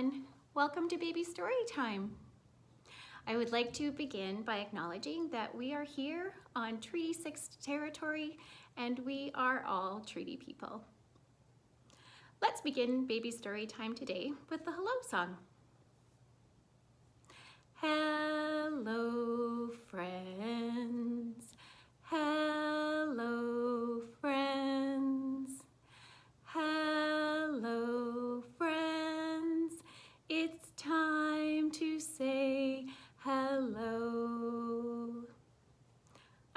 everyone. Welcome to Baby Story Time. I would like to begin by acknowledging that we are here on Treaty 6 territory and we are all treaty people. Let's begin Baby Story Time today with the hello song. Hello friends, hello friends, hello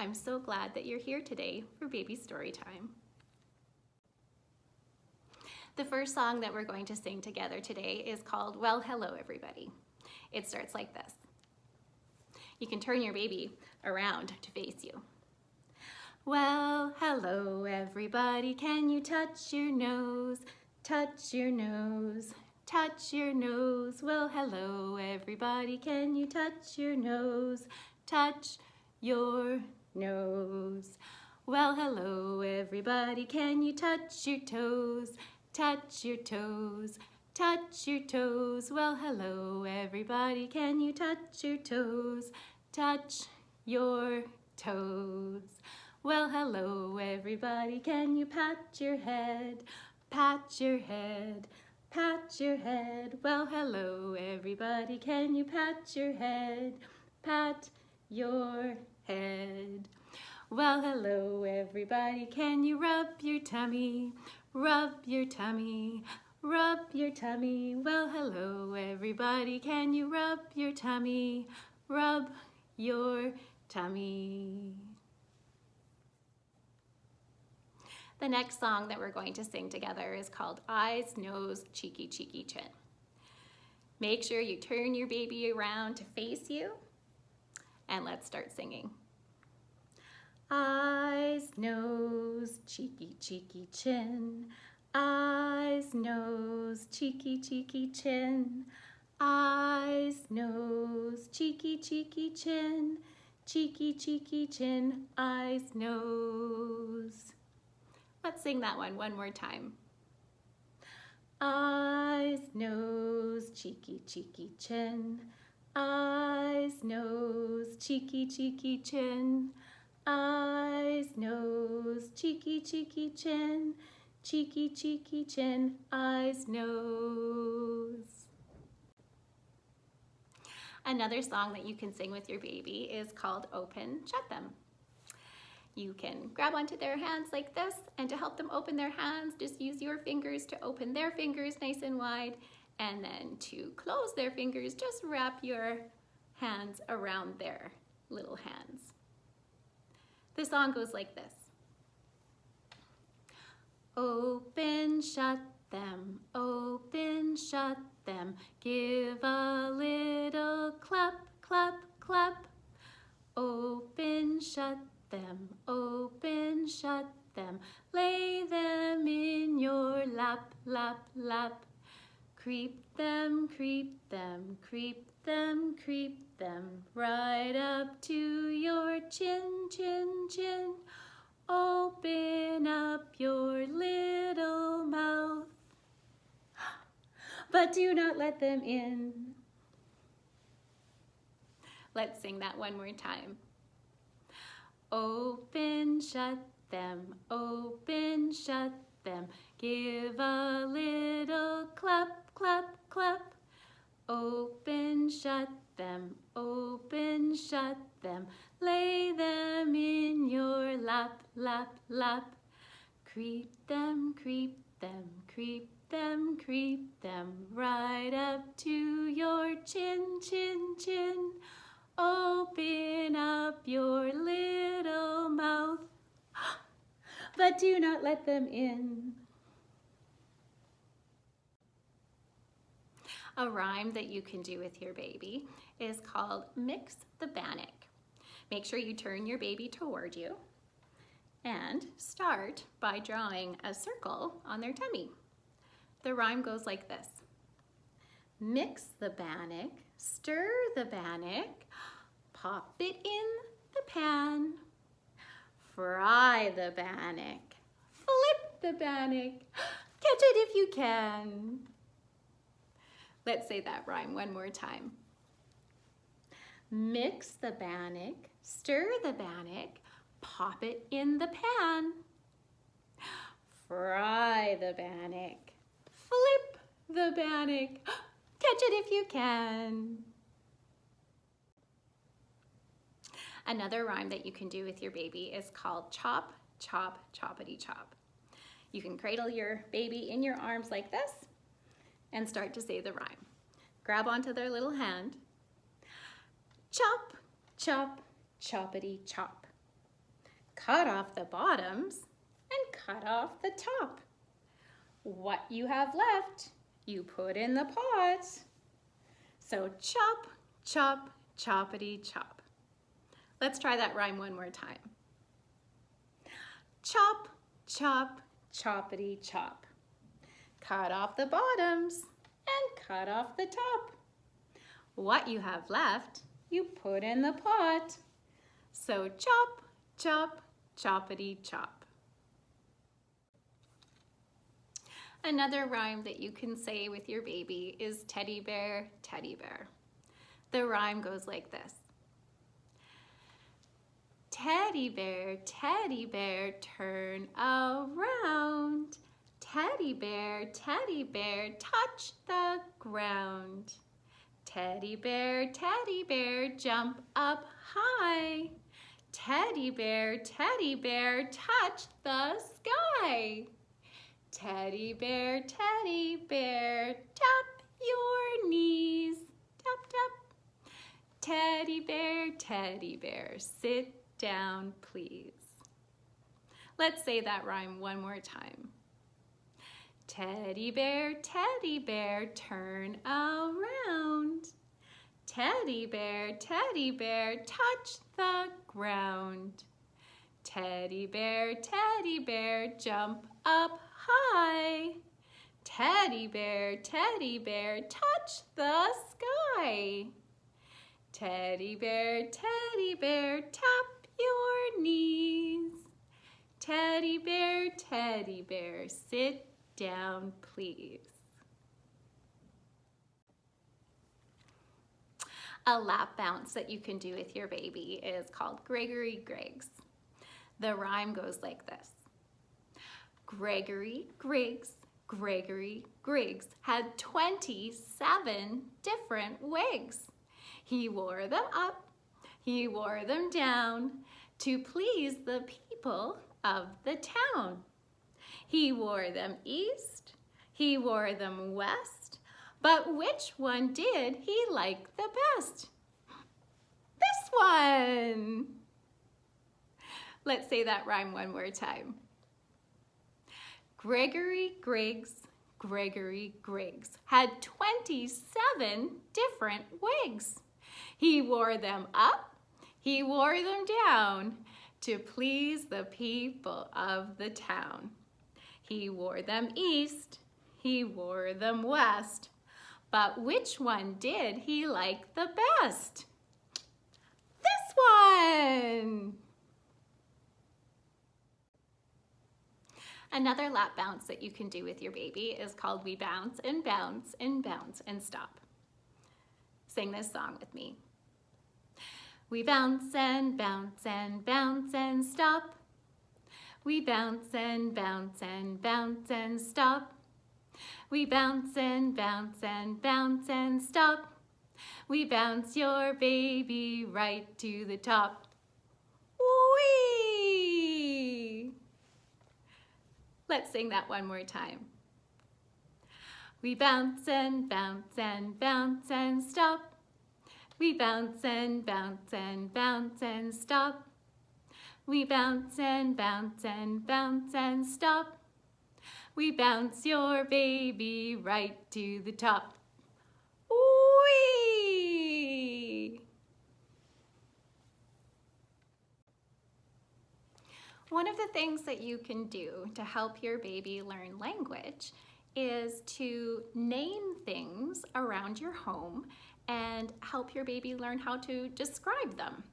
I'm so glad that you're here today for Baby Story Time. The first song that we're going to sing together today is called Well Hello Everybody. It starts like this. You can turn your baby around to face you. Well, hello everybody, can you touch your nose? Touch your nose, touch your nose. Well, hello everybody, can you touch your nose? Touch your nose. Well, hello everybody, can you touch your toes? Touch your toes, touch your toes. Well, hello everybody, can you touch your toes? Touch your toes. Well, hello everybody, can you pat your head? Pat your head, pat your head. Well, hello everybody, can you pat your head? Pat your head. Well, hello everybody, can you rub your tummy? Rub your tummy, rub your tummy. Well, hello everybody, can you rub your tummy? Rub your tummy. The next song that we're going to sing together is called Eyes, Nose, Cheeky, Cheeky, Chin. Make sure you turn your baby around to face you and let's start singing. Eyes, nose, cheeky, cheeky, chin. Eyes, nose, cheeky, cheeky, chin. Eyes, nose, cheeky, cheeky, chin. Cheeky, cheeky, chin. Eyes, nose. Let's sing that one one more time. Eyes, nose, cheeky, cheeky, chin. Eyes, nose, cheeky, cheeky, chin. Eyes, nose, cheeky, cheeky, chin. Cheeky, cheeky, chin. Eyes, nose. Another song that you can sing with your baby is called Open, Shut Them. You can grab onto their hands like this, and to help them open their hands, just use your fingers to open their fingers nice and wide, and then to close their fingers, just wrap your hands around their little hands. The song goes like this. Open, shut them, open, shut them, give a little clap, clap, clap. Open, shut them, open, shut them, lay them in your lap, lap, lap. Creep them, creep them, creep them, creep them, right up to your chin, chin, chin. Open up your little mouth, but do not let them in. Let's sing that one more time. Open, shut them, open, shut them. Give a little clap, clap, clap. Open, shut them, open, shut them. Lay them in your lap, lap, lap. Creep them, creep them, creep them, creep them. Right up to your chin, chin, chin. Open up your little mouth, but do not let them in. A rhyme that you can do with your baby is called Mix the Bannock. Make sure you turn your baby toward you and start by drawing a circle on their tummy. The rhyme goes like this. Mix the bannock, stir the bannock, pop it in the pan. Fry the bannock, flip the bannock, catch it if you can. Let's say that rhyme one more time. Mix the bannock, stir the bannock, pop it in the pan. Fry the bannock, flip the bannock, catch it if you can. Another rhyme that you can do with your baby is called chop, chop, choppity chop. You can cradle your baby in your arms like this and start to say the rhyme. Grab onto their little hand. Chop, chop, choppity chop. Cut off the bottoms and cut off the top. What you have left, you put in the pot. So chop, chop, choppity chop. Let's try that rhyme one more time. Chop, chop, choppity chop. Cut off the bottoms and cut off the top. What you have left, you put in the pot. So chop, chop, choppity chop. Another rhyme that you can say with your baby is teddy bear, teddy bear. The rhyme goes like this. Teddy bear, teddy bear, turn around. Teddy bear, teddy bear, touch the ground. Teddy bear, teddy bear, jump up high. Teddy bear, teddy bear, touch the sky. Teddy bear, teddy bear, tap your knees. Tap, tap. Teddy bear, teddy bear, sit down, please. Let's say that rhyme one more time. Teddy bear, teddy bear, turn around. Teddy bear, teddy bear, touch the ground. Teddy bear, teddy bear, jump up high. Teddy bear, teddy bear, touch the sky. Teddy bear, teddy bear, tap your knees. Teddy bear, teddy bear, sit down, please. A lap bounce that you can do with your baby is called Gregory Griggs. The rhyme goes like this. Gregory Griggs, Gregory Griggs had 27 different wigs. He wore them up, he wore them down to please the people of the town. He wore them east, he wore them west, but which one did he like the best? This one! Let's say that rhyme one more time. Gregory Griggs, Gregory Griggs had 27 different wigs. He wore them up, he wore them down to please the people of the town. He wore them east, he wore them west, but which one did he like the best? This one! Another lap bounce that you can do with your baby is called We Bounce and Bounce and Bounce and Stop. Sing this song with me. We bounce and bounce and bounce and stop. We bounce and bounce and bounce and stop. We bounce and bounce and bounce and stop. We bounce your baby right to the top. Whee! Let's sing that one more time. We bounce and bounce and bounce and stop. We bounce and bounce and bounce and stop. We bounce and bounce and bounce and stop. We bounce your baby right to the top. One of the things that you can do to help your baby learn language is to name things around your home and help your baby learn how to describe them.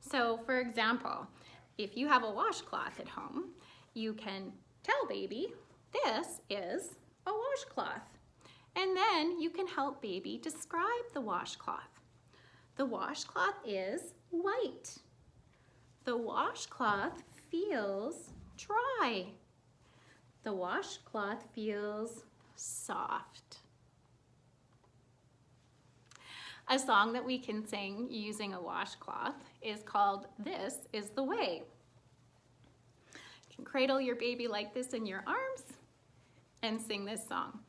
So for example, if you have a washcloth at home, you can tell baby, this is a washcloth. And then you can help baby describe the washcloth. The washcloth is white. The washcloth feels dry. The washcloth feels soft. A song that we can sing using a washcloth is called This is the Way. You can cradle your baby like this in your arms and sing this song.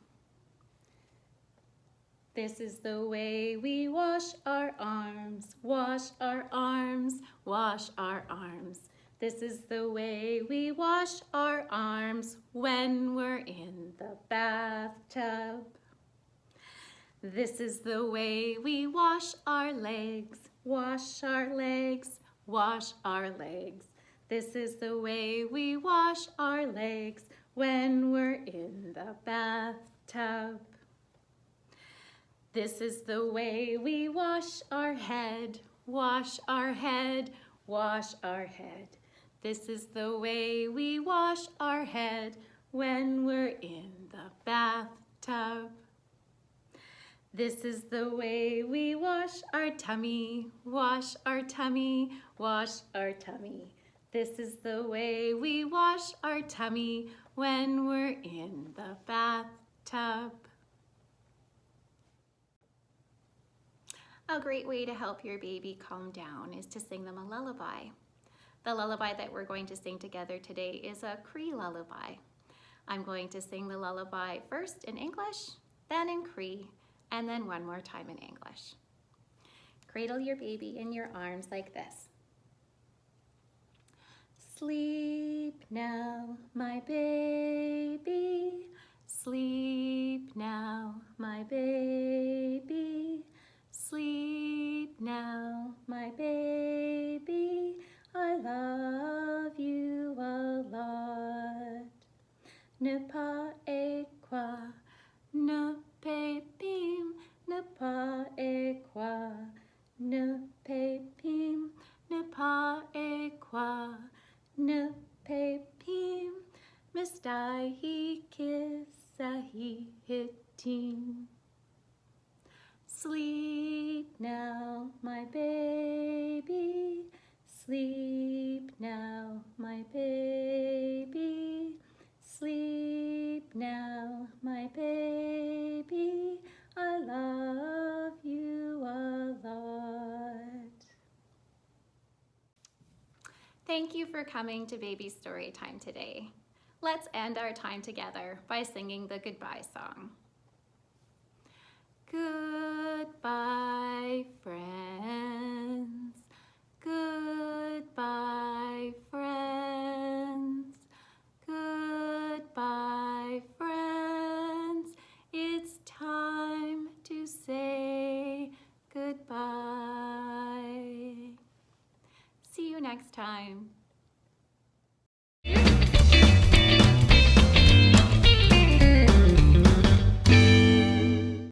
This is the way we wash our arms, wash our arms, wash our arms. This is the way we wash our arms when we're in the bathtub. This is the way we wash our legs, wash our legs, wash our legs. This is the way we wash our legs when we're in the bathtub. This is the way we wash our head, wash our head, wash our head. This is the way we wash our head when we're in the bathtub. This is the way we wash our tummy, wash our tummy, wash our tummy. This is the way we wash our tummy when we're in the bathtub. A great way to help your baby calm down is to sing them a lullaby. The lullaby that we're going to sing together today is a Cree lullaby. I'm going to sing the lullaby first in English, then in Cree, and then one more time in English. Cradle your baby in your arms like this. Sleep now, my baby. Sleep now, my baby. Sleep now, my baby. I love you a lot. Ne pas et quoi, baby. Sleep now, my baby. I love you a lot. Thank you for coming to Baby Story Time today. Let's end our time together by singing the goodbye song. Goodbye, friends. Next time.